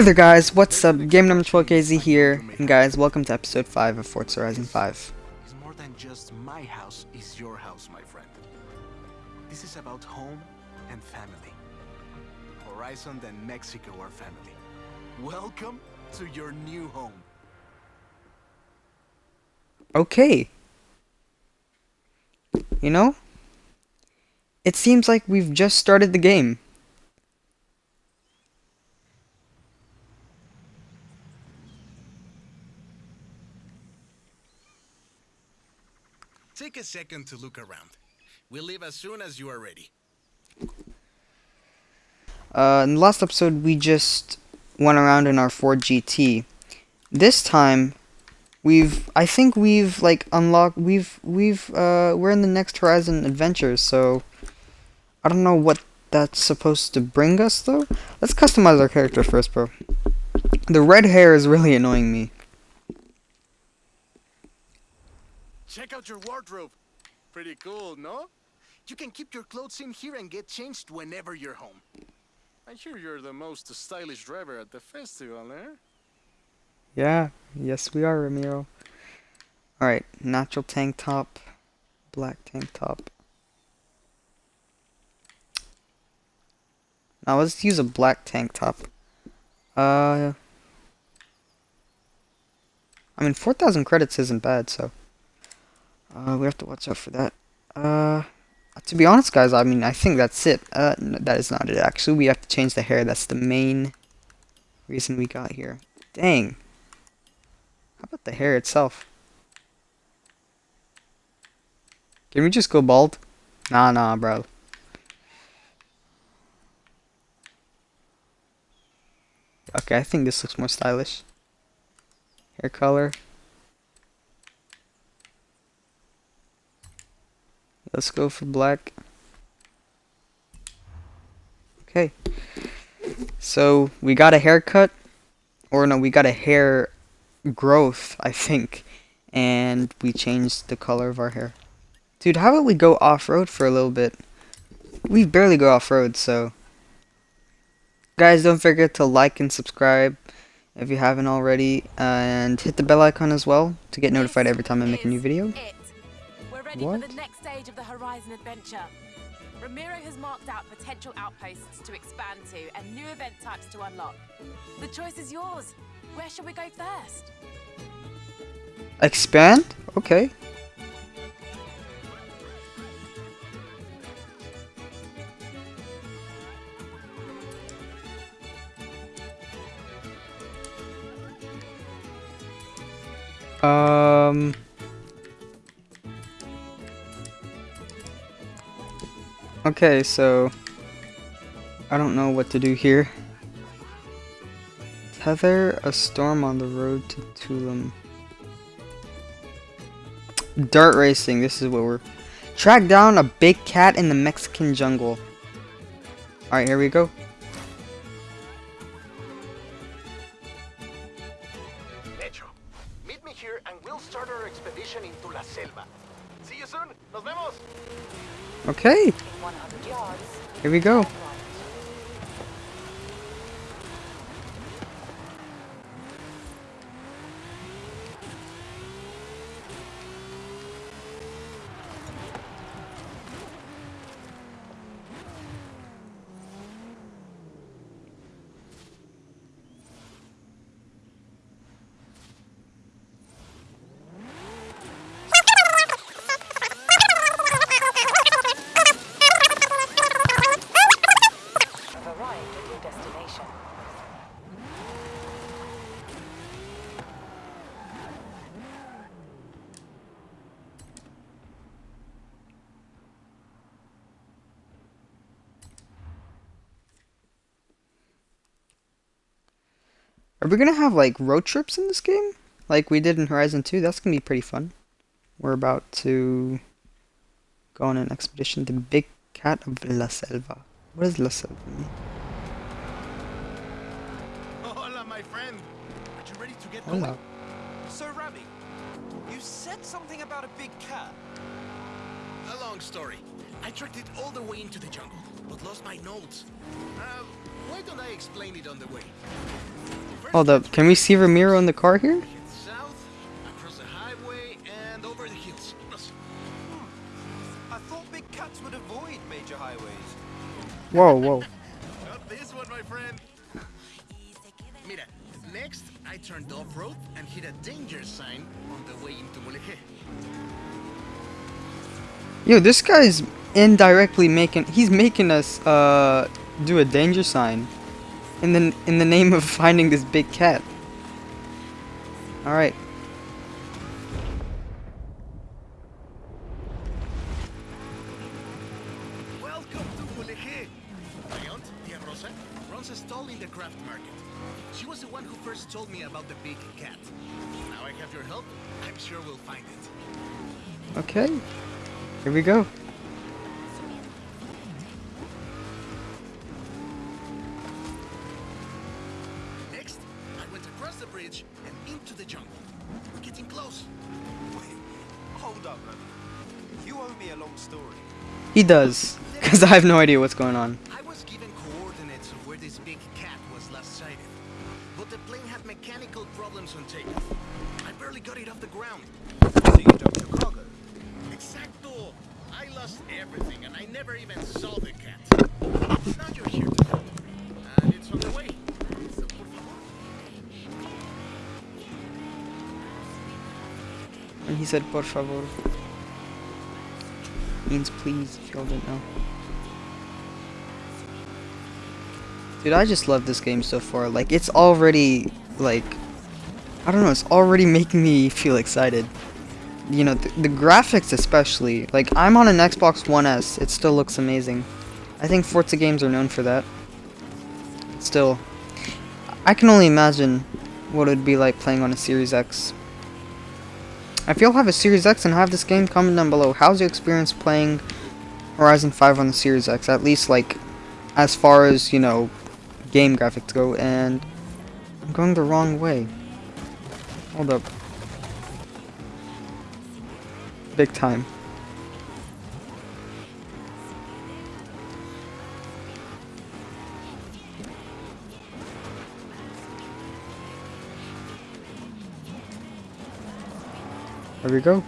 Hey there guys, what's up? Game number 12KZ here, and guys, welcome to episode 5 of Forza Horizon 5. It's more than just my house is your house, my friend. This is about home and family. Horizon and Mexico are family. Welcome to your new home. Okay. You know, it seems like we've just started the game. Take a second to look around. We'll leave as soon as you are ready. Uh, in the last episode, we just went around in our Ford GT. This time, we've, I think we've, like, unlocked, we've, we've, uh, we're in the next Horizon Adventures, so, I don't know what that's supposed to bring us, though. Let's customize our character first, bro. The red hair is really annoying me. Check out your wardrobe. Pretty cool, no? You can keep your clothes in here and get changed whenever you're home. I hear you're the most stylish driver at the festival, eh? Yeah, yes we are, Ramiro. Alright, natural tank top, black tank top. Now let's use a black tank top. Uh, I mean, 4,000 credits isn't bad, so. Uh, we have to watch out for that. Uh, to be honest, guys, I mean, I think that's it. Uh, no, that is not it, actually. We have to change the hair. That's the main reason we got here. Dang. How about the hair itself? Can we just go bald? Nah, nah, bro. Okay, I think this looks more stylish. Hair color. Let's go for black. Okay. So, we got a haircut. Or no, we got a hair growth, I think. And we changed the color of our hair. Dude, how about we go off-road for a little bit? We barely go off-road, so... Guys, don't forget to like and subscribe if you haven't already. And hit the bell icon as well to get notified every time I make a new video. Ready What? for the next stage of the Horizon adventure. Ramiro has marked out potential outposts to expand to and new event types to unlock. The choice is yours. Where shall we go first? Expand? Okay. Um. Okay, so I don't know what to do here. Tether a storm on the road to Tulum. Dirt racing, this is what we're... Track down a big cat in the Mexican jungle. Alright, here we go. Okay, In 100 yards. here we go. Have arrived at your destination. Are we gonna have like road trips in this game? Like we did in Horizon 2? That's gonna be pretty fun. We're about to go on an expedition to Big Cat of La Selva. What does La Selva mean? Hola, my friend. Are you ready to get Hola. going? So, Ravi, you said something about a big cat. A long story. I tracked it all the way into the jungle, but lost my notes. Uh, why don't I explain it on the way. Hold up. Can we see Ramiro in the car here? Whoa, whoa. Not this one, my friend. Mira, next I turned off-road and hit a danger sign on the way into Mulegé. Yo, this guy's indirectly making he's making us uh do a danger sign in the in the name of finding this big cat. All right. Welcome to Mulegé. My aunt, Tia Rosa, runs a stall in the craft market. She was the one who first told me about the big cat. Now I have your help, I'm sure we'll find it. Okay. Here we go. Hold up, Remy. You owe me a long story. He does, cuz I have no idea what's going on. I was given coordinates of where this big cat was last sighted. But the plane had mechanical problems on takeoff. I barely got it off the ground. So you dumped your cargo. Exacto! I lost everything and I never even saw the cat. Now you're here to help. Said, por favor. Means please, if y'all didn't know. Dude, I just love this game so far. Like, it's already, like, I don't know, it's already making me feel excited. You know, th the graphics especially. Like, I'm on an Xbox One S. It still looks amazing. I think Forza games are known for that. Still, I can only imagine what it would be like playing on a Series X. If you'll have a Series X and have this game, comment down below. How's your experience playing Horizon 5 on the Series X? At least, like, as far as, you know, game graphics go. And I'm going the wrong way. Hold up. Big time. There we go.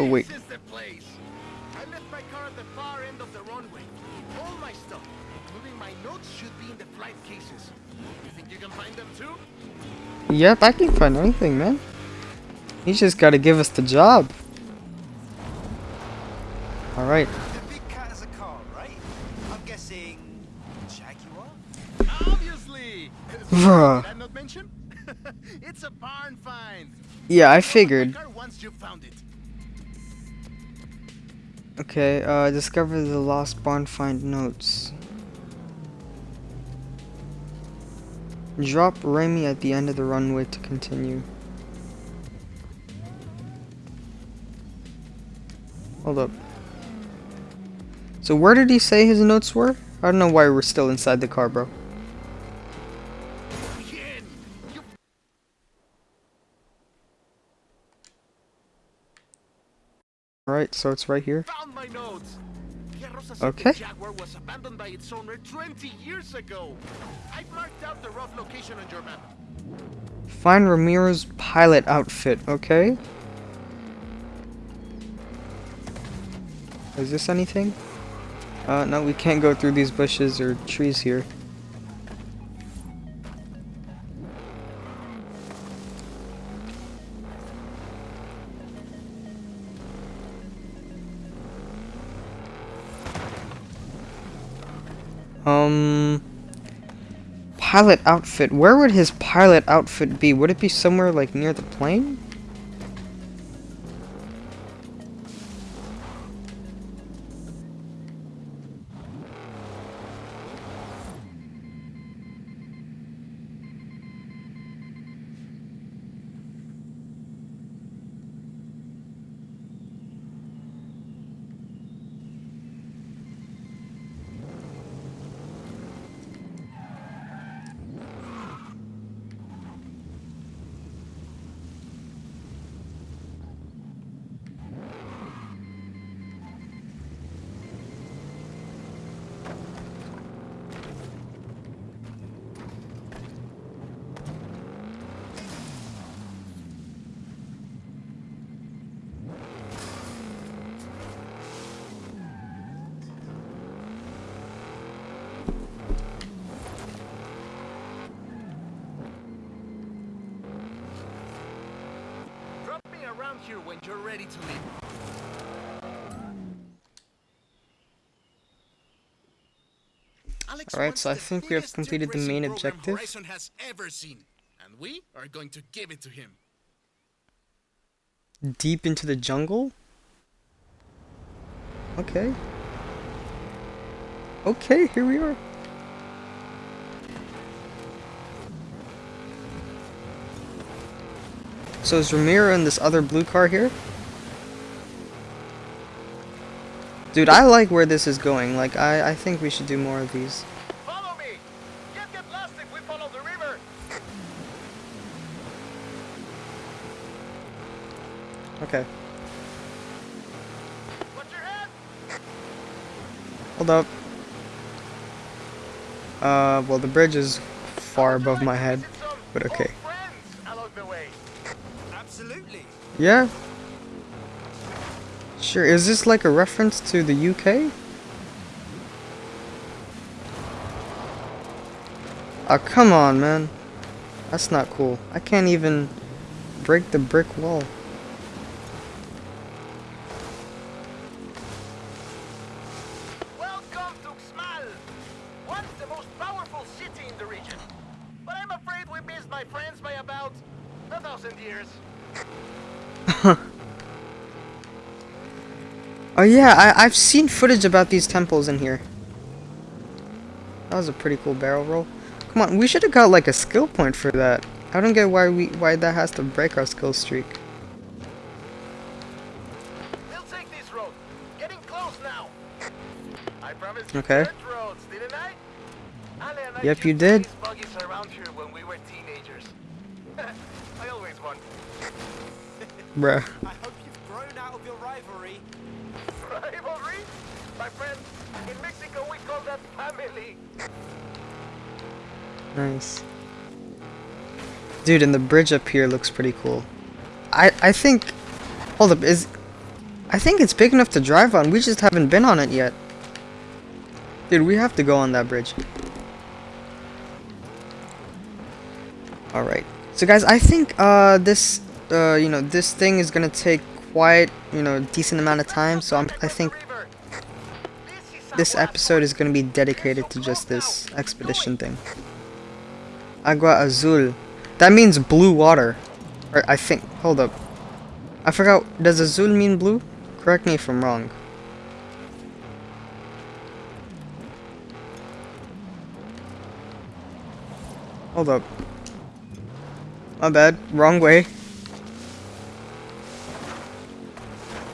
Oh wait. This is the place. I left my car at the far end of the runway. All my stuff, including my notes, should be in the flight cases. You think you can find them too? Yep, I can find anything, man. He's just gotta give us the job. Alright. The big cat has a car, right? I'm guessing Jaguar? Obviously. Bruh. Did I not mention? it's a barn find. Yeah, I figured. once you found it. Okay, uh, discover the lost barn find notes. Drop Remy at the end of the runway to continue. Hold up. So where did he say his notes were? I don't know why we're still inside the car, bro. Alright, so it's right here. found my notes. Tia Rosa said Okay. Jaguar was abandoned by its owner 20 years ago. I marked out the rough location on your map. Find Ramiro's pilot outfit, okay? Is this anything? Uh, no, we can't go through these bushes or trees here. Um, pilot outfit. Where would his pilot outfit be? Would it be somewhere like near the plane? Drop me around here when you're ready to leave. Alright, so I think we have completed the main objective. Horizon has ever seen, and we are going to give it to him. Deep into the jungle? Okay. Okay, here we are. So is Ramiro in this other blue car here? Dude, I like where this is going. Like, I, I think we should do more of these. Follow me. Get lost if we follow the river. Okay, Watch your head. hold up. Uh, well, the bridge is far above my head, but okay. Friends along the way. Absolutely. Yeah. Sure, is this like a reference to the UK? Oh, ah, come on, man. That's not cool. I can't even break the brick wall. Oh yeah, I I've seen footage about these temples in here. That was a pretty cool barrel roll. Come on, we should have got like a skill point for that. I don't get why we why that has to break our skill streak. We'll take this road. Getting close now. I promised you Okay. roads, didn't I? Ale and I Yep, you did. race buggies around here when we were teenagers. I always won. Bruh. I hope you've grown out of your rivalry. Rivalry? My friend, in Mexico we call that family. Nice. Dude, and the bridge up here looks pretty cool. I I think Hold up, is I think it's big enough to drive on. We just haven't been on it yet. Dude, we have to go on that bridge. Alright. So guys, I think uh this uh you know, this thing is going to take quite, you know, decent amount of time, so I'm, I think this episode is going to be dedicated to just this expedition thing. Agua Azul. That means blue water. Or I think. Hold up. I forgot. Does Azul mean blue? Correct me if I'm wrong. Hold up. My bad. Wrong way.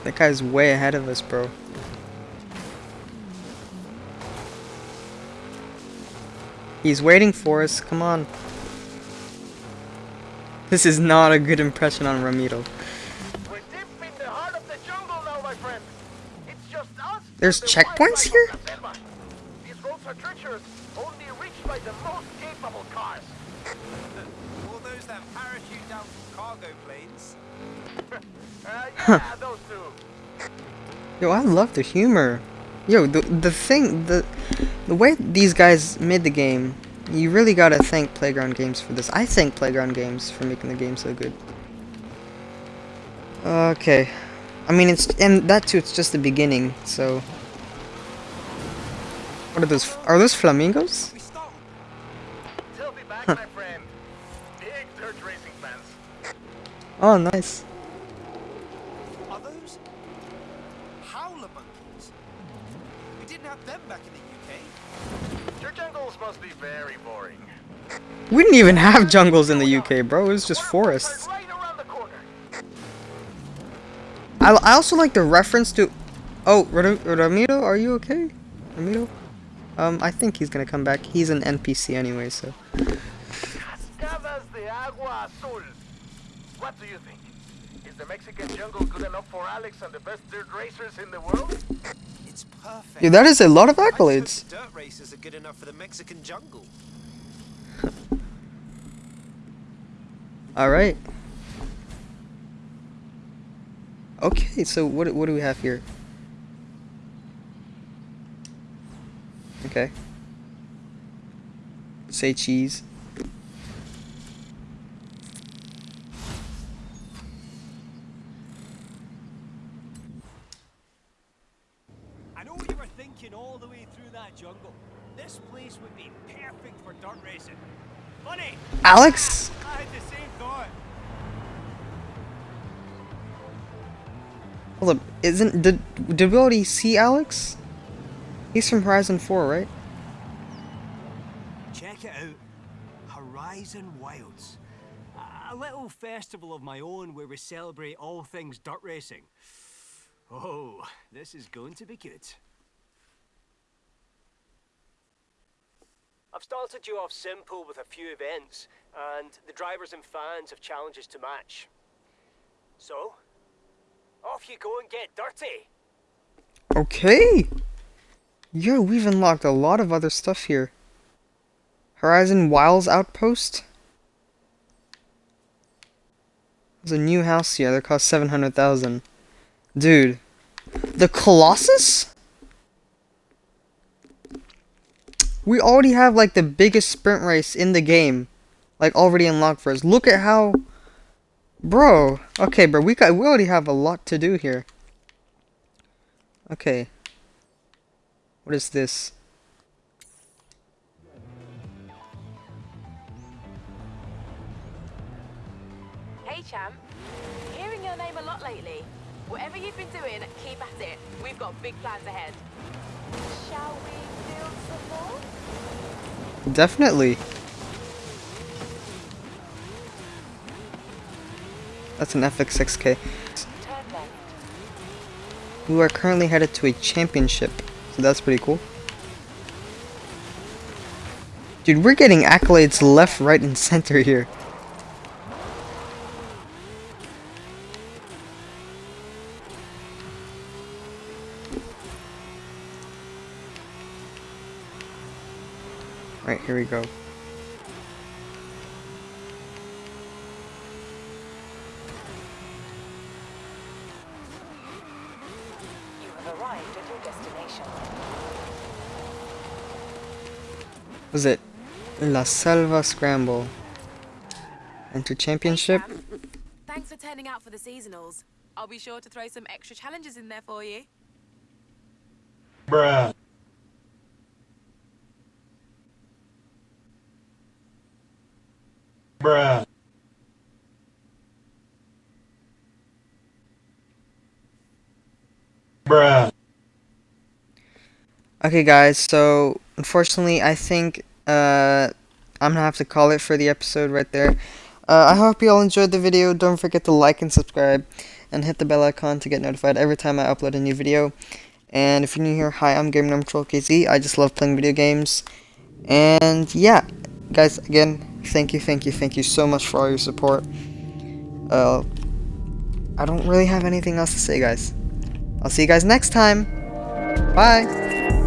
That guy's way ahead of us, bro. He's waiting for us. Come on. This is not a good impression on Ramiro. We're deep in the heart of the jungle now, my friend. It's just us. There's checkpoints here? of. These roads are treacherous, only reached by the most capable cars. All those that parachute down from cargo planes. Uh, yeah, those two. Yo, I love the humor. Yo, the the thing, the the way these guys made the game, you really gotta thank Playground Games for this. I thank Playground Games for making the game so good. Okay, I mean it's and that too. It's just the beginning. So, what are those? Are those flamingos? We stop. Till racing fans. Oh, nice. Are those howler monkeys? We didn't have them back in the UK. Your jungles must be very boring. We didn't even have jungles in the UK, bro. It was just One of them forests. is Right around the corner. I, I also like the reference to... Oh, Ram- Ramiro, are you okay? Ramiro? Um, I think he's gonna come back. He's an NPC anyway, so... Cascadas de Agua Azul. What do you think? Is the Mexican jungle good enough for Alex and the best dirt racers in the world? It's perfect. Yeah, that is a lot of I just hope accolades. dirt races are good enough for the Mexican jungle. Alright. Okay, so what, what do we have here? Okay. Say cheese. I know what you were thinking all the way through that jungle. This place would be perfect for dirt racing. Funny, Alex? Hold up, isn't, did, did we already see Alex? He's from Horizon 4, right? Check it out. Horizon Wilds. A little festival of my own where we celebrate all things dirt racing. Oh, this is going to be good. I've started you off simple with a few events, and the drivers and fans have challenges to match. So, off you go and get dirty. Okay! Yo, we've unlocked a lot of other stuff here. Horizon Wilds Outpost? There's a new house here that costs 700,000. Dude. The Colossus? We already have like the biggest sprint race in the game. Like already unlocked for us. Look at how Bro. Okay, bro, we got we already have a lot to do here. Okay. What is this? Hey, champ. Hearing your name a lot lately. Whatever you've been doing, keep at it. We've got big plans ahead. Shall we? Definitely. That's an FX6K. We are currently headed to a championship, so that's pretty cool. Dude, we're getting accolades left, right, and center here. Go. You have arrived at your destination. Was it La Selva Scramble? Enter championship? Hey. Thanks for turning out for the seasonals. I'll be sure to throw some extra challenges in there for you. Bruh. Bruh. Bruh. Okay, guys, so unfortunately, I think uh, I'm gonna have to call it for the episode right there. Uh, I hope you all enjoyed the video. Don't forget to like and subscribe, and hit the bell icon to get notified every time I upload a new video. And if you're new here, hi, I'm Game Troll KZ. I just love playing video games. And yeah, guys, again, thank you, thank you, thank you so much for all your support. Uh, I don't really have anything else to say, guys. I'll see you guys next time. Bye.